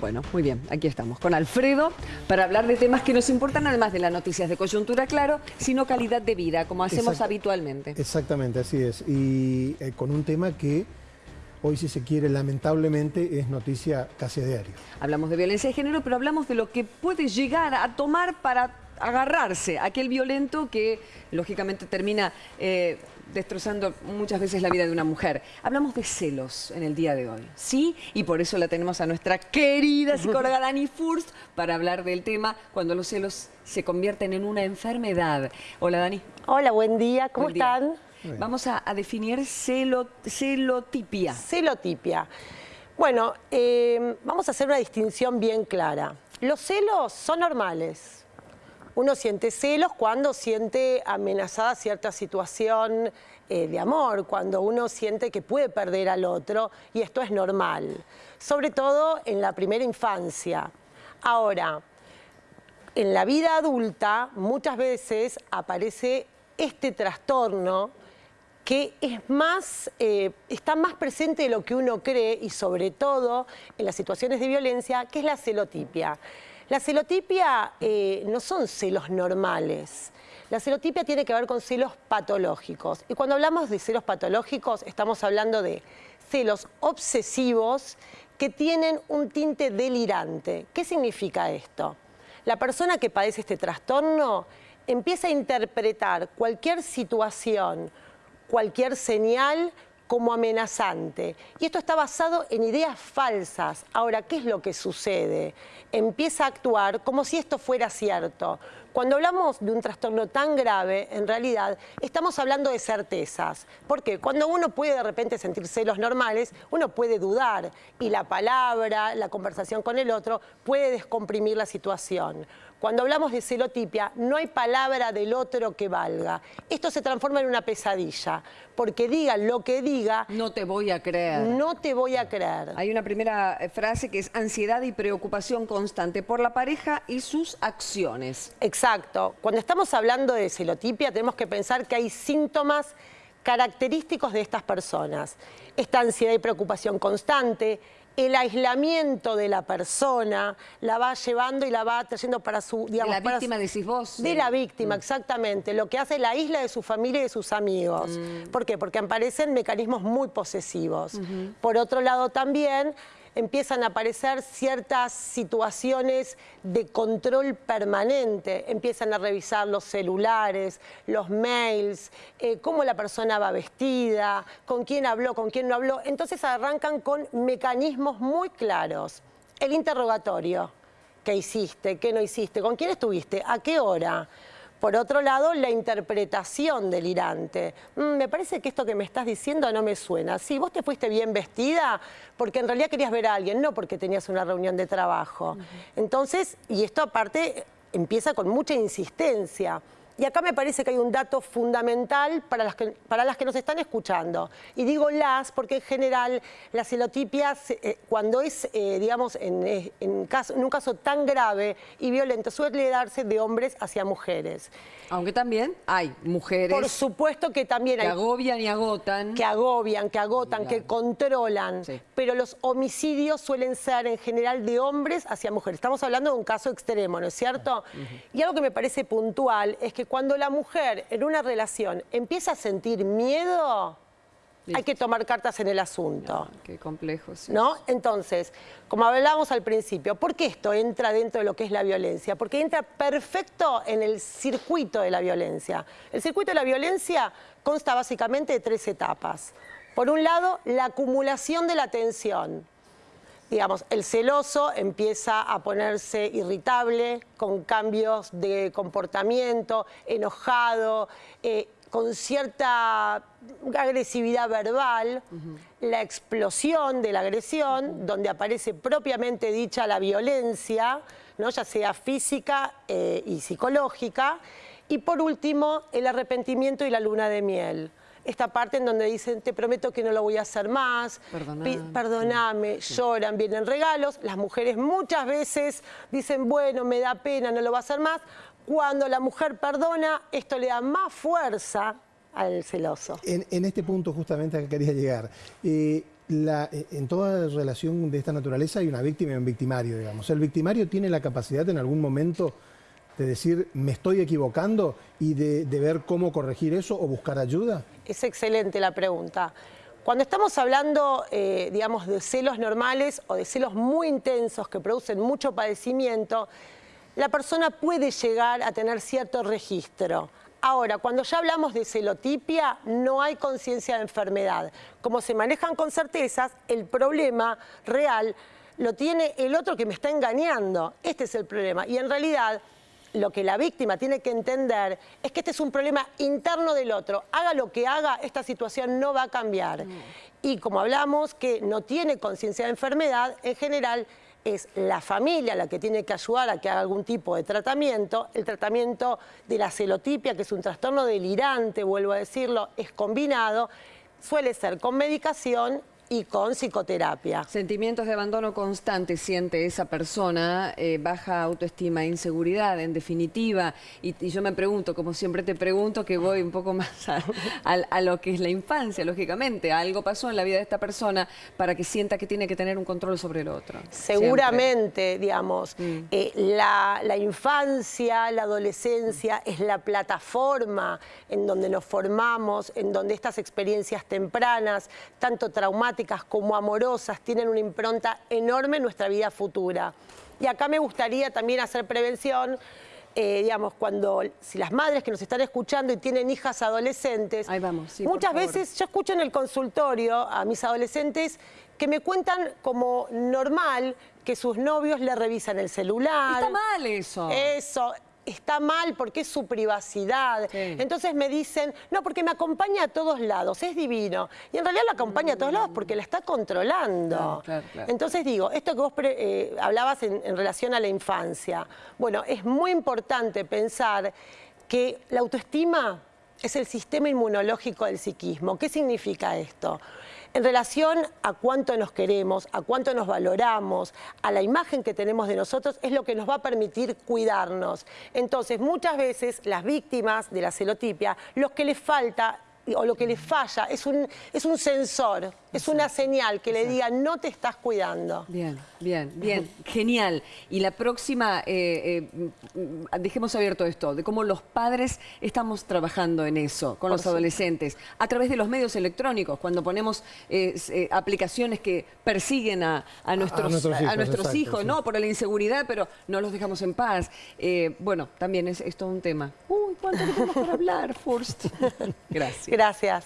Bueno, muy bien, aquí estamos con Alfredo para hablar de temas que nos importan, además de las noticias de coyuntura, claro, sino calidad de vida, como hacemos habitualmente. Exactamente, así es. Y eh, con un tema que hoy, si se quiere, lamentablemente es noticia casi a diario. Hablamos de violencia de género, pero hablamos de lo que puede llegar a tomar para agarrarse aquel violento que, lógicamente, termina eh, destrozando muchas veces la vida de una mujer. Hablamos de celos en el día de hoy, ¿sí? Y por eso la tenemos a nuestra querida psicóloga Dani Furst para hablar del tema cuando los celos se convierten en una enfermedad. Hola, Dani. Hola, buen día, ¿cómo Buen día. están? Vamos a, a definir celo, celotipia. Celotipia. Bueno, eh, vamos a hacer una distinción bien clara. Los celos son normales. Uno siente celos cuando siente amenazada cierta situación eh, de amor, cuando uno siente que puede perder al otro, y esto es normal, sobre todo en la primera infancia. Ahora, en la vida adulta muchas veces aparece este trastorno que es más, eh, está más presente de lo que uno cree y sobre todo en las situaciones de violencia, que es la celotipia. La celotipia eh, no son celos normales. La celotipia tiene que ver con celos patológicos. Y cuando hablamos de celos patológicos, estamos hablando de celos obsesivos que tienen un tinte delirante. ¿Qué significa esto? La persona que padece este trastorno empieza a interpretar cualquier situación, cualquier señal como amenazante. Y esto está basado en ideas falsas. Ahora, ¿qué es lo que sucede? Empieza a actuar como si esto fuera cierto. Cuando hablamos de un trastorno tan grave, en realidad estamos hablando de certezas. Porque cuando uno puede de repente sentir celos normales, uno puede dudar y la palabra, la conversación con el otro puede descomprimir la situación. Cuando hablamos de celotipia, no hay palabra del otro que valga. Esto se transforma en una pesadilla, porque diga lo que diga, No te voy a creer. no te voy a creer. Hay una primera eh, frase que es ansiedad y preocupación constante por la pareja y sus acciones. Exacto. Cuando estamos hablando de celotipia, tenemos que pensar que hay síntomas característicos de estas personas. Esta ansiedad y preocupación constante, el aislamiento de la persona, la va llevando y la va trayendo para su... De Digamos, la para víctima su- decís vos. De eh, la víctima, exactamente. Lo que hace la isla de su familia y de sus amigos. Mm. ¿Por qué? Porque aparecen mecanismos muy posesivos. Por otro lado también empiezan a aparecer ciertas situaciones de control permanente. Empiezan a revisar los celulares, los mails, eh, cómo la persona va vestida, con quién habló, con quién no habló. Entonces arrancan con mecanismos muy claros. El interrogatorio. ¿Qué hiciste? ¿Qué no hiciste? ¿Con quién estuviste? ¿A qué hora? Por otro lado, la interpretación delirante. Mm, me parece que esto que me estás diciendo no me suena. Sí, vos te fuiste bien vestida porque en realidad querías ver a alguien, no porque tenías una reunión de trabajo. Entonces, y esto aparte empieza con mucha insistencia. Y acá me parece que hay un dato fundamental para las que, para las que nos están escuchando. Y digo las porque en general la celotipia, se- eh, cuando es, eh, digamos, en, eh, en caso- en un caso tan grave y violento, suele darse de hombres hacia mujeres. Aunque también hay mujeres Por supuesto que también que hay agobian y agotan. que agobian, que agotan, que controlan, Sí. pero los homicidios suelen ser en general de hombres hacia mujeres. Estamos hablando de un caso extremo, ¿no es cierto? Y algo que me parece puntual es que cuando la mujer en una relación empieza a sentir miedo, hay que tomar cartas en el asunto. Ah, Qué complejo, sí. ¿No? Entonces, como hablábamos al principio, ¿por qué esto entra dentro de lo que es la violencia? Porque entra perfecto en el circuito de la violencia. El circuito de la violencia consta básicamente de tres etapas. Por un lado, la acumulación de la tensión. Digamos, el celoso empieza a ponerse irritable, con cambios de comportamiento, enojado, eh, con cierta agresividad verbal, la explosión de la agresión, donde aparece propiamente dicha la violencia, ¿no? ya sea física eh, y psicológica, y por último, el arrepentimiento y la luna de miel. Esta parte en donde dicen, te prometo que no lo voy a hacer más, Perdoname. perdoname, lloran, vienen regalos. Las mujeres muchas veces dicen, bueno, me da pena, no lo va a hacer más. Cuando la mujer perdona, esto le da más fuerza al celoso. En, en este punto justamente a que quería llegar. Eh, la- eh, en toda relación de esta naturaleza hay una víctima y un victimario, digamos. El victimario tiene la capacidad en algún momento de decir, me estoy equivocando y de, ver cómo corregir eso o buscar ayuda. Es excelente la pregunta. Cuando estamos hablando, eh, digamos, de celos normales o de celos muy intensos que producen mucho padecimiento, la persona puede llegar a tener cierto registro. Ahora, cuando ya hablamos de celotipia, no hay conciencia de enfermedad. Como se manejan con certezas, el problema real lo tiene el otro que me está engañando. Este es el problema. Y en realidad, lo que la víctima tiene que entender es que este es un problema interno del otro. Haga lo que haga, esta situación no va a cambiar. Y como hablamos que no tiene conciencia de enfermedad, en general es la familia la que tiene que ayudar a que haga algún tipo de tratamiento. El tratamiento de la celotipia, que es un trastorno delirante, vuelvo a decirlo, es combinado. Suele ser con medicación y con psicoterapia. Sentimientos de abandono constante siente esa persona, eh, baja autoestima, inseguridad, en definitiva. Y, y yo me pregunto, como siempre te pregunto, que voy un poco más a, a- a lo que es la infancia, lógicamente. Algo pasó en la vida de esta persona para que sienta que tiene que tener un control sobre el otro. Seguramente, digamos, Mm. eh, la, la infancia, la adolescencia es la plataforma en donde nos formamos, en donde estas experiencias tempranas, tanto traumáticas como amorosas, tienen una impronta enorme en nuestra vida futura. Y acá me gustaría también hacer prevención. eh, digamos, cuando si las madres que nos están escuchando y tienen hijas adolescentes, Ahí vamos, sí, muchas veces yo escucho en el consultorio a mis adolescentes que me cuentan como normal que sus novios le revisan el celular. Está mal eso. Eso. Está mal porque es su privacidad. Sí. Entonces me dicen, no, porque me acompaña a todos lados, es divino. Y en realidad la acompaña a todos lados porque la está controlando. Claro, claro, claro. Entonces digo, esto que vos eh, hablabas en, en relación a la infancia, bueno, es muy importante pensar que la autoestima es el sistema inmunológico del psiquismo. ¿Qué significa esto? En relación a cuánto nos queremos, a cuánto nos valoramos, a la imagen que tenemos de nosotros, es lo que nos va a permitir cuidarnos. Entonces, muchas veces las víctimas de la celotipia, lo que les falta o lo que les falla es un, es un sensor, es una señal que le diga no te estás cuidando. Bien, bien, bien, genial. Y la próxima, eh, eh, mm, dejemos abierto esto, de cómo los padres estamos trabajando en eso, con los adolescentes, a través de los medios electrónicos, cuando ponemos eh, aplicaciones que persiguen a, a nuestros, a hijos, nuestros exacto, hijos, sí. ¿no? Por la inseguridad, pero no los dejamos en paz. Bueno, también es, es todo un tema. Uy, ¿cuánto tenemos para hablar, Furst? Gracias. Gracias.